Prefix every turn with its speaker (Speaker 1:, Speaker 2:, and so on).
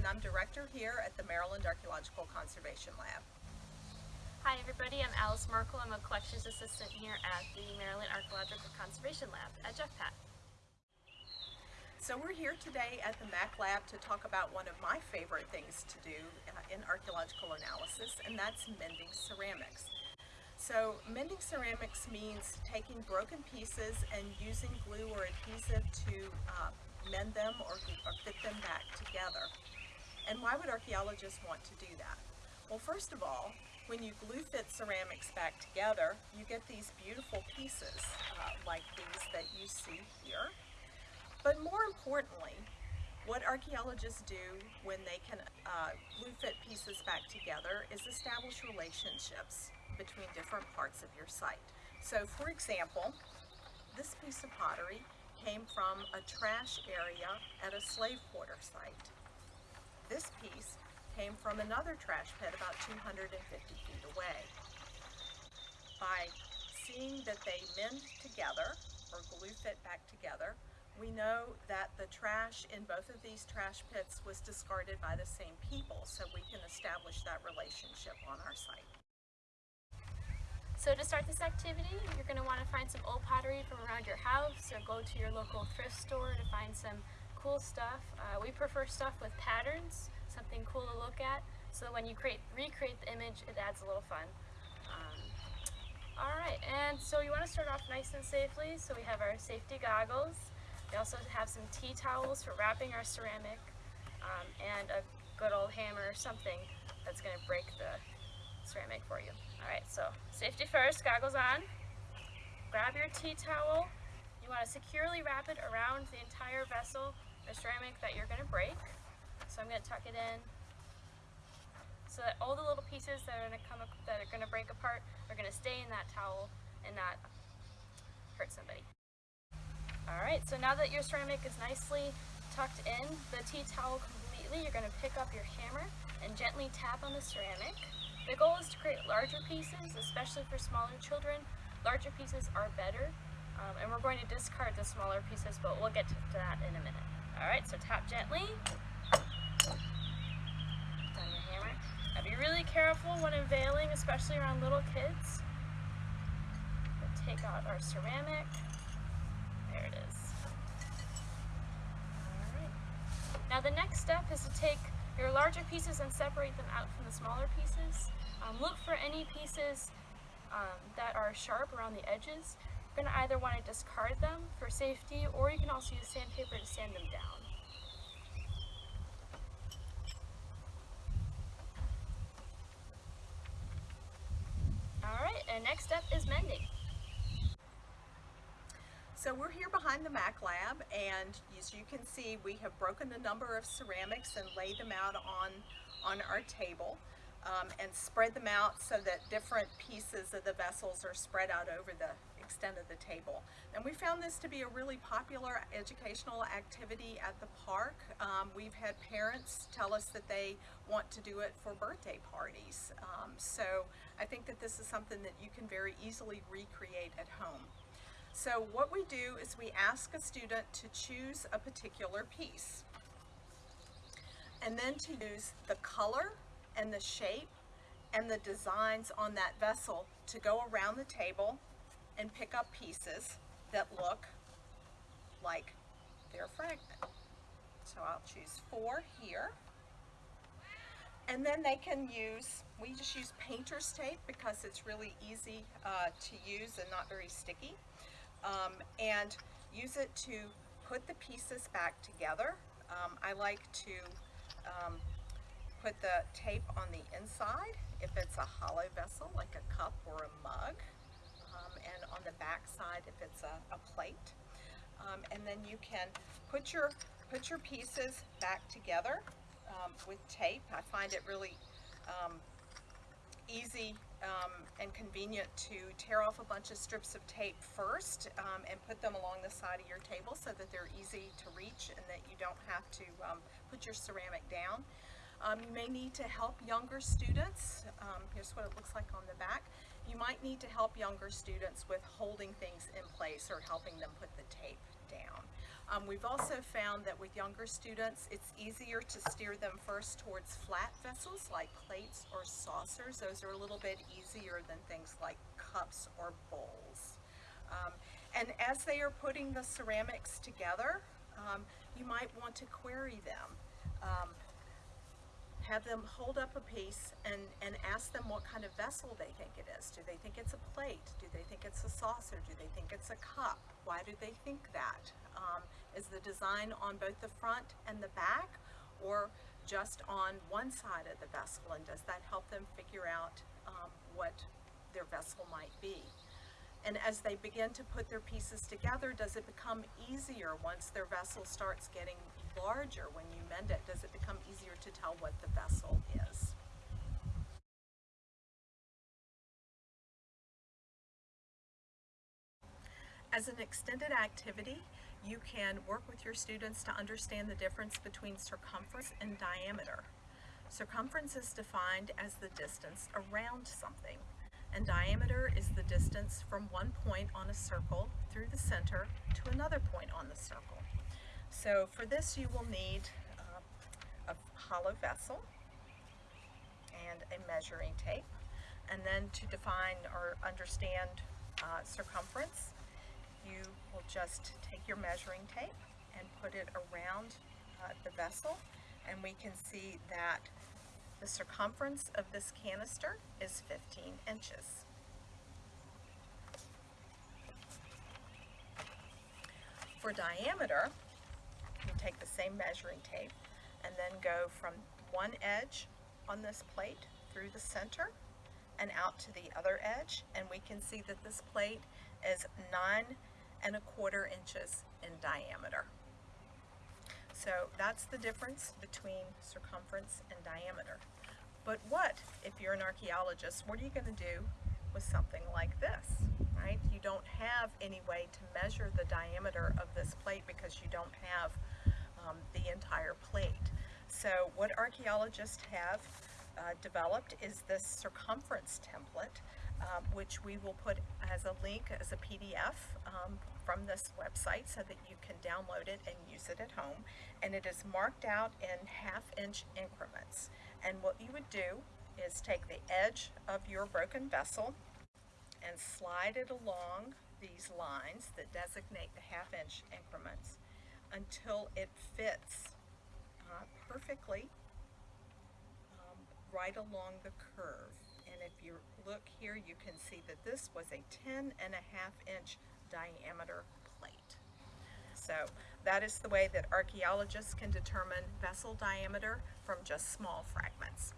Speaker 1: and I'm director here at the Maryland Archaeological Conservation Lab.
Speaker 2: Hi everybody, I'm Alice Merkel. I'm a collections assistant here at the Maryland Archaeological Conservation Lab at JFPAT.
Speaker 1: So we're here today at the MAC Lab to talk about one of my favorite things to do in archaeological analysis, and that's mending ceramics. So mending ceramics means taking broken pieces and using glue or adhesive to uh, mend them or, or fit them back together. And why would archaeologists want to do that? Well, first of all, when you glue fit ceramics back together, you get these beautiful pieces uh, like these that you see here. But more importantly, what archaeologists do when they can uh, glue fit pieces back together is establish relationships between different parts of your site. So for example, this piece of pottery came from a trash area at a slave quarter site. This piece came from another trash pit about 250 feet away. By seeing that they mend together or glue fit back together, we know that the trash in both of these trash pits was discarded by the same people, so we can establish that relationship on our site.
Speaker 2: So to start this activity, you're going to want to find some old pottery from around your house or go to your local thrift store to find some cool stuff. Uh, we prefer stuff with patterns something cool to look at. So when you create recreate the image, it adds a little fun. Um, Alright, and so you want to start off nice and safely. So we have our safety goggles. We also have some tea towels for wrapping our ceramic um, and a good old hammer or something that's going to break the ceramic for you. Alright, so safety first, goggles on. Grab your tea towel. You want to securely wrap it around the entire vessel or ceramic that you're going to break. So I'm going to tuck it in so that all the little pieces that are going to come that are going to break apart are going to stay in that towel and not hurt somebody. Alright, so now that your ceramic is nicely tucked in the tea towel completely, you're going to pick up your hammer and gently tap on the ceramic. The goal is to create larger pieces, especially for smaller children. Larger pieces are better, um, and we're going to discard the smaller pieces, but we'll get to that in a minute. Alright, so tap gently. Now be really careful when unveiling, especially around little kids. We'll take out our ceramic. There it is. Alright. Now the next step is to take your larger pieces and separate them out from the smaller pieces. Um, look for any pieces um, that are sharp around the edges. Going to either want to discard them for safety or you can also use sandpaper to sand them down. Alright, and next step is mending.
Speaker 1: So we're here behind the Mac Lab and as you can see we have broken a number of ceramics and laid them out on, on our table um, and spread them out so that different pieces of the vessels are spread out over the extent of the table. And we found this to be a really popular educational activity at the park. Um, we've had parents tell us that they want to do it for birthday parties. Um, so I think that this is something that you can very easily recreate at home. So what we do is we ask a student to choose a particular piece and then to use the color and the shape and the designs on that vessel to go around the table and pick up pieces that look like their fragment. So I'll choose four here. And then they can use, we just use painter's tape because it's really easy uh, to use and not very sticky. Um, and use it to put the pieces back together. Um, I like to um, put the tape on the inside if it's a hollow vessel like a cup or a mug and on the back side if it's a, a plate. Um, and then you can put your, put your pieces back together um, with tape. I find it really um, easy um, and convenient to tear off a bunch of strips of tape first um, and put them along the side of your table so that they're easy to reach and that you don't have to um, put your ceramic down. Um, you may need to help younger students. Um, here's what it looks like on the back. You might need to help younger students with holding things in place or helping them put the tape down. Um, we've also found that with younger students, it's easier to steer them first towards flat vessels like plates or saucers. Those are a little bit easier than things like cups or bowls. Um, and as they are putting the ceramics together, um, you might want to query them. Have them hold up a piece and, and ask them what kind of vessel they think it is. Do they think it's a plate? Do they think it's a saucer? Do they think it's a cup? Why do they think that? Um, is the design on both the front and the back or just on one side of the vessel? And does that help them figure out um, what their vessel might be? And as they begin to put their pieces together, does it become easier once their vessel starts getting larger when you mend it? Does it become easier to tell what the vessel is? As an extended activity, you can work with your students to understand the difference between circumference and diameter. Circumference is defined as the distance around something, and diameter is the distance from one point on a circle through the center to another point on the circle. So for this you will need uh, a hollow vessel and a measuring tape. And then to define or understand uh, circumference, you will just take your measuring tape and put it around uh, the vessel and we can see that the circumference of this canister is 15 inches. For diameter, take the same measuring tape and then go from one edge on this plate through the center and out to the other edge and we can see that this plate is nine and a quarter inches in diameter. So that's the difference between circumference and diameter. But what, if you're an archaeologist, what are you going to do with something like this, right? You don't have any way to measure the diameter of this plate because you don't have um, the entire plate. So what archaeologists have uh, developed is this circumference template, um, which we will put as a link as a PDF um, from this website so that you can download it and use it at home. And it is marked out in half inch increments. And what you would do is take the edge of your broken vessel and slide it along these lines that designate the half inch increments until it fits uh, perfectly um, right along the curve. And if you look here, you can see that this was a 10 and a half inch diameter plate. So that is the way that archaeologists can determine vessel diameter from just small fragments.